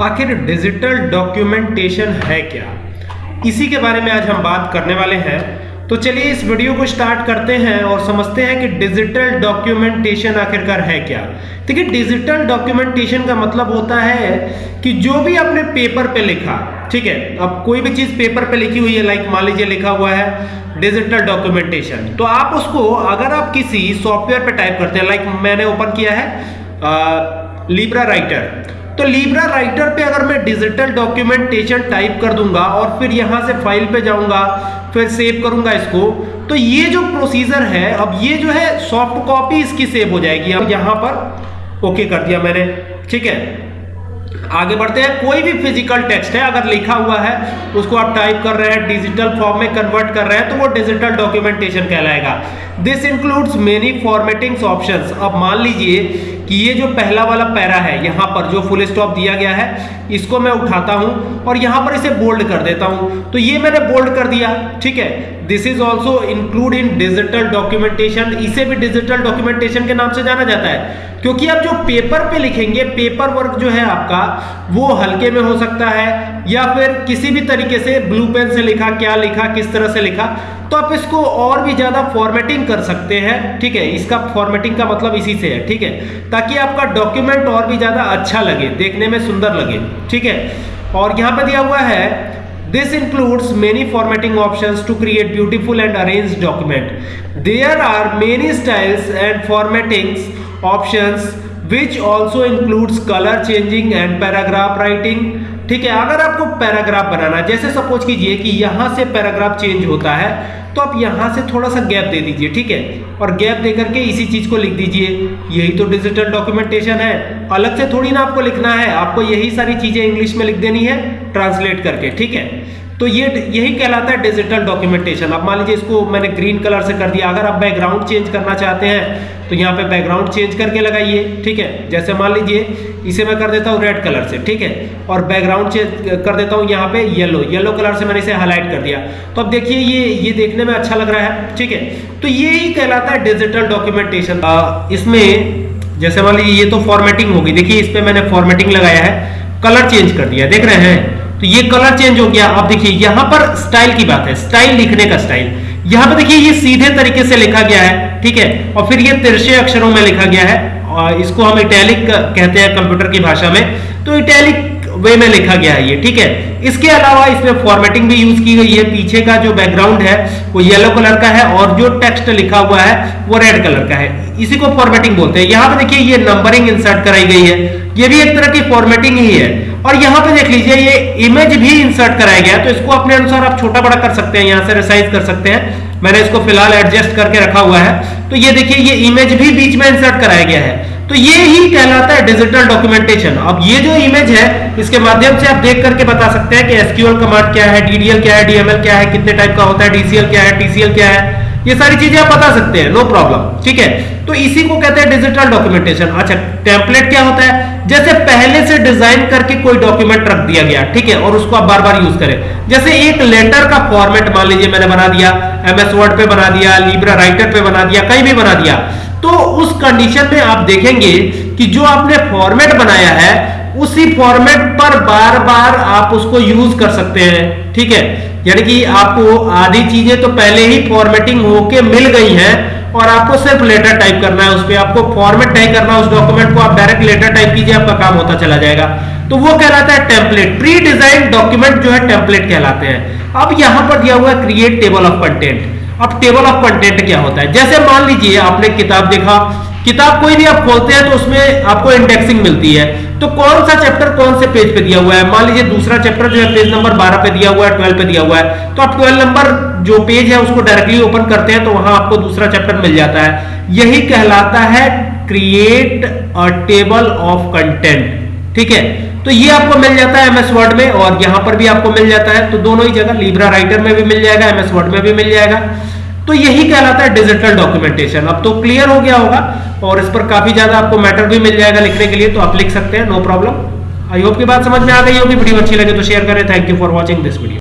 आखिर digital documentation है क्या? इसी के बारे में आज हम बात करने वाले हैं। तो चलिए इस वीडियो को स्टार्ट करते हैं और समझते हैं कि डिजिटल डॉक्यूमेंटेशन आखिरकार है क्या। देखिए डिजिटल डॉक्यूमेंटेशन का मतलब होता है कि जो भी आपने पेपर पे लिखा, ठीक है, अब कोई भी चीज़ पेपर पे लिखी हुई है लाइक मान लीजिए लिखा हुआ है डिजिटल डॉक्यूमेंटेशन तो आप उसको अगर आप किसी सॉफ्टवेयर पे टाइप करते हैं लाइक मैंने ओपन किया है लिब्रा राइटर तो लीब्रा राइटर पे अगर मैं डिजिटल डॉक्यूमेंटेशन टाइप कर दूँगा और फिर यहाँ से फ़ाइल पे जाऊँगा, फिर सेव करूँगा इसको तो ये जो प्रोसीजर है, अब ये जो है सॉफ्ट कॉपी इसकी सेव हो जाएगी। अब यहाँ पर ओके कर दिया मैंने, ठीक है? आगे बढ़ते हैं। कोई भी फ़िज़िकल टेक्स्ट है, अगर लिखा हुआ है, उसको आप टाइप कर रहे हैं डिजिटल फॉर्म में कन्वर्ट कर रहे हैं तो वो डिजिटल डॉक्यूमेंटेशन कहलाएगा। This includes many formattings options अब मान लीजिए कि ये जो पहला वाला पैरा है, यहाँ पर जो फुल स्टॉप दिया गया है, इसको मैं उठाता हूँ और यहाँ पर इसे बोल्ड कर देता हूँ। तो ये मैंने बोल्ड कर दिया, ठीक है? This is also include in digital documentation इसे भी डिजिटल डॉक्यूमेंटेशन के नाम से जाना जाता है, क्योंकि आप जो पेपर पे लिखेंगे पेपर वर्क जो है आपका, वो हल्के में हो सकता है, या फिर किसी भी तरीके से ब्लू पेन से लिखा, क्या लिखा, किस तरह से लिखा तो आप इसको और भी ज़्यादा फॉर्मेटिंग कर सकते हैं ठीक है इसका फॉर्मेटिंग का मतलब इसी से है ठीक है ताकि आपका डॉक्यूमेंट और भी ज़्यादा अच्छा लगे देखने में सुंदर लगे ठीक है और यहाँ पर दिया हुआ है This includes many formatting options to create beautiful and arranged document. There are many styles and formattings options which also includes color changing and paragraph writing. ठीक है, अगर आपको पैराग्राफ बनाना जैसे सपोज़ कीजिए कि यहाँ से पैराग्राफ चेंज होता है तो आप यहाँ से थोड़ा सा गैप दे दीजिए, ठीक है? और गैप दे करके इसी चीज़ को लिख दीजिए। यही तो डिजिटल डॉक्यूमेंटेशन है। अलग से थोड़ी ना आपको लिखना है, आपको यही सारी चीज़ें इंग्लिश में लिख देनी है ट्रांसलेट करके, ठीक है? तो ये यही कहलाता है डिजिटल डॉक्यूमेंटेशन अब मान लीजिए इसको मैंने ग्रीन कलर से कर दिया। अगर आप बैकग्राउंड चेंज करना चाहते हैं तो यहाँ पे बैकग्राउंड चेंज करके लगाइए, ठीक है? जैसे मान लीजिए इसे मैं कर देता हूँ रेड कलर से, ठीक है? और बैकग्राउंड चेंज कर देता हूँ यहाँ पे येलो येलो कलर से मैंने इसे हाईलाइट कर दिया। तो अब देखिए ये ये देखने में अच्छा लग रहा है, ठीक है? तो ये ही कहलाता है डिजिटल डॉक्यूमेंटेशन इसमें जैसे मान लीजिए ये तो फॉर्मेटिंग होगी, देखिए इस पर मैंने फॉर्मेटिंग लगाया है कलर चेंज कर दिया, देख रहे हैं? तो ये कलर चेंज हो गया। अब देखिए, यहाँ पर स्टाइल की बात है स्टाइल लिखने का स्टाइल यहाँ पर देखिए ये सीधे तरीके से लिखा गया है, ठीक है? और फिर ये तिरछे अक्षरों में लिखा गया है इसको हम इटैलिक कहते हैं कंप्यूटर की भाषा में। तो इटैलिक वे में लिखा गया है ये, ठीक है? इसके अलावा इसमें फॉर्मेटिंग भी यूज़ की गई है। पीछे का जो बैकग्राउंड है, वो येलो कलर का है और जो टेक्स्ट लिखा हुआ है, वो रेड कलर का है। इसी को फॉर्मेटिंग बोलते हैं। यहाँ पे देखिए, ये नंबरिंग इंसर्ट कराई गई है। ये भी एक तरह की फॉर्मेटिंग ही है। और यहाँ पे देख लीजिए, ये इमेज भी इंसर्ट कराया गया तो इसको अपने अनुसार आप छोटा बड़ा कर सकते हैं, यहाँ से रिसाइज कर सकते हैं। मैंने इसको फ़िलहाल एडजस्ट करके रखा हुआ है। तो ये देखिए, ये इमेज भी बीच में इंसर्ट कराया गया है। तो ये ही कहलाता है डिजिटल डॉक्यूमेंटेशन अब ये जो इमेज है, इसके माध्यम से आप देख करके बता सकते हैं कि एसक्यूएल कमांड क्या है डीडीएल क्या है डीएमएल क्या है, कितने टाइप का होता है डीसीएल क्या है टीसीएल क्या है। ये सारी चीज़ें आप बता सकते हैं नो प्रॉब्लम ठीक है? तो इसी को कहते हैं डिजिटल डॉक्यूमेंटेशन अच्छा टेम्पलेट क्या होता है? जैसे पहले से डिज़ाइन करके कोई डॉक्यूमेंट रख दिया गया, ठीक है? और उसको आप बार बार यूज़ करें। जैसे एक लेटर का फॉर्मेट मान लीजिए मैंने बना दिया एमएस वर्ड पे बना दिया लिब्रा राइटर पे बना दिया, कहीं भी बना दिया। तो उस कंडीशन में आप देखेंगे कि जो आपने फॉर्मेट बनाया है, उसी फॉर्मेट पर बार बार आप उसको यूज़ कर सकते हैं, ठीक है? यानी कि आपको आधी चीज़ें तो पहले ही फॉर्मेटिंग होके मिल गई हैं और आपको सिर्फ़ लेटर टाइप करना है उस पर आपको फॉर्मेट नहीं करना उस डॉक्यूमेंट को आप डायरेक्ट लेटर टाइप कीजिए, आपका काम होता चला जाएगा। तो वो कहलाता है टेम्पलेट प्री डिज़ाइन डॉक्यूमेंट जो है टेम्पलेट कहलाते हैं। अब यहाँ पर दिया हुआ है क्रिएट टेबल ऑफ़ कंटेंट अब टेबल ऑफ़ कंटेंट क्या होता है? जैसे मान लीजिए आपने किताब देखा, किताब कोई भी आप खोलते हैं तो उसमें आपको इंडेक्सिंग मिलती है। तो कौन सा चैप्टर कौन से पेज पे दिया हुआ है? मान लीजिए दूसरा चैप्टर जो है पेज नंबर 12 पे दिया हुआ है 12 पे दिया हुआ है। तो आप 12 नंबर जो पेज है उसको डायरेक्टली ओपन करते हैं तो वहाँ आपको दूसरा चैप्टर मिल जाता है। यही कहलाता है create a table of content ठीक है? तो ये आपको मिल जाता है एमएस वर्ड में और यहाँ पर भी आपको मिल जाता है। तो दोनों ही जगह लिब्रा राइटर में भी मिल जाएगा एमएस वर्ड में भी मिल जाएगा। तो यही कहलाता है डिजिटल डॉक्यूमेंटेशन अब तो क्लियर हो गया होगा। और इस पर काफ़ी ज़्यादा आपको मैटर भी मिल जाएगा लिखने के लिए तो आप लिख सकते हैं नो प्रॉब्लम आई होप की बात समझ में आ गई होगी, वीडियो अच्छी लगे तो शेयर करें। Thank you for watching this video